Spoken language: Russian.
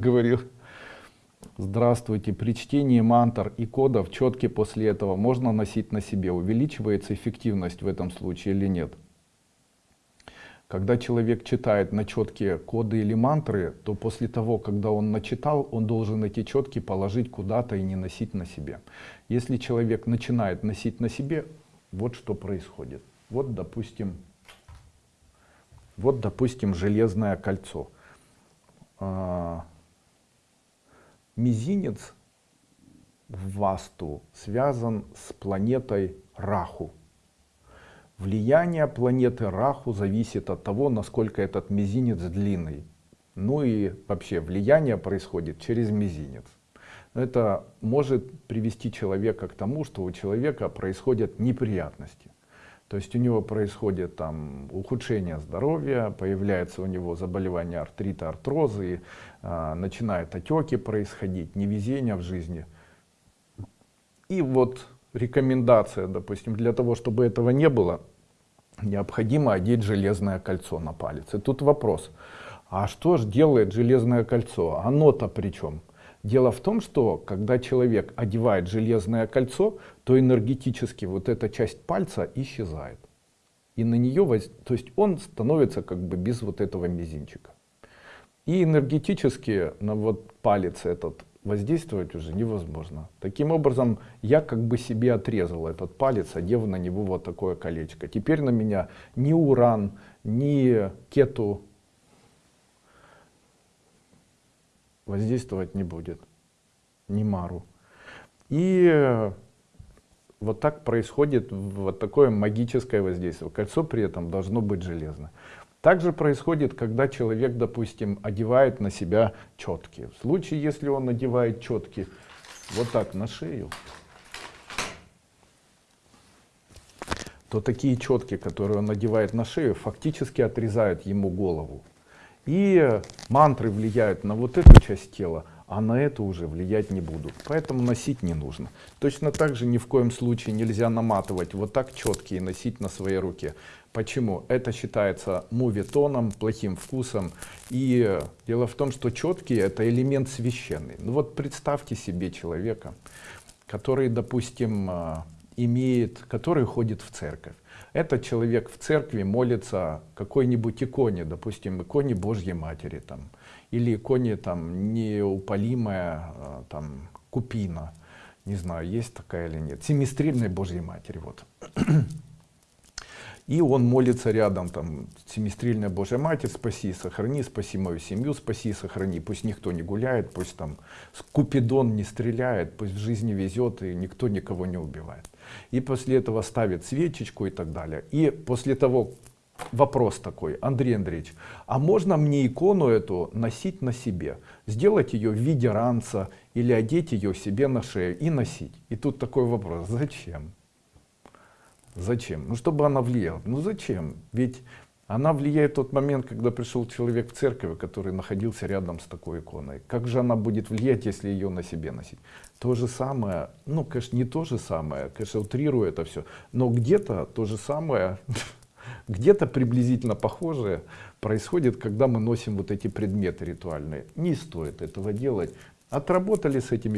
говорил. Здравствуйте. При чтении мантр и кодов четки после этого можно носить на себе. Увеличивается эффективность в этом случае или нет? Когда человек читает на четкие коды или мантры, то после того, когда он начитал, он должен эти четки положить куда-то и не носить на себе. Если человек начинает носить на себе, вот что происходит. Вот, допустим, вот, допустим, железное кольцо. Мизинец в Васту связан с планетой Раху. Влияние планеты Раху зависит от того, насколько этот мизинец длинный. Ну и вообще влияние происходит через мизинец. Это может привести человека к тому, что у человека происходят неприятности. То есть у него происходит там ухудшение здоровья, появляется у него заболевание артрита, артрозы, э, начинают отеки происходить, невезение в жизни. И вот рекомендация, допустим, для того, чтобы этого не было, необходимо одеть железное кольцо на палец. И тут вопрос, а что же делает железное кольцо? Оно-то при чем? Дело в том, что когда человек одевает железное кольцо, то энергетически вот эта часть пальца исчезает. И на нее, воз... то есть он становится как бы без вот этого мизинчика. И энергетически на вот палец этот воздействовать уже невозможно. Таким образом, я как бы себе отрезал этот палец, одев на него вот такое колечко. Теперь на меня ни уран, ни кету воздействовать не будет, ни мару. И вот так происходит вот такое магическое воздействие. Кольцо при этом должно быть железное. Также происходит, когда человек, допустим, одевает на себя четки. В случае, если он надевает четки вот так на шею, то такие четки, которые он надевает на шею, фактически отрезают ему голову. И мантры влияют на вот эту часть тела, а на эту уже влиять не будут. Поэтому носить не нужно. Точно так же ни в коем случае нельзя наматывать вот так четкие и носить на своей руке. Почему? Это считается мувитоном, плохим вкусом. И дело в том, что четкие это элемент священный. Ну вот представьте себе человека, который, допустим, а, имеет, который ходит в церковь. Этот человек в церкви молится какой-нибудь иконе, допустим, иконе Божьей Матери, там, или иконе там неупалимая а, там, купина, не знаю, есть такая или нет, семистрельной Божьей Матери. Вот. И он молится рядом, там, семистрельная Божья Матерь, спаси, сохрани, спаси мою семью, спаси, сохрани. Пусть никто не гуляет, пусть там Купидон не стреляет, пусть в жизни везет и никто никого не убивает. И после этого ставит свечечку и так далее. И после того, вопрос такой, Андрей Андреевич, а можно мне икону эту носить на себе? Сделать ее в виде ранца или одеть ее себе на шею и носить? И тут такой вопрос, зачем? Зачем? Ну, чтобы она влияла. Ну, зачем? Ведь она влияет в тот момент, когда пришел человек в церковь, который находился рядом с такой иконой. Как же она будет влиять, если ее на себе носить? То же самое, ну, конечно, не то же самое, конечно, утрирую это все, но где-то то же самое, где-то приблизительно похожее происходит, когда мы носим вот эти предметы ритуальные. Не стоит этого делать. Отработали с этими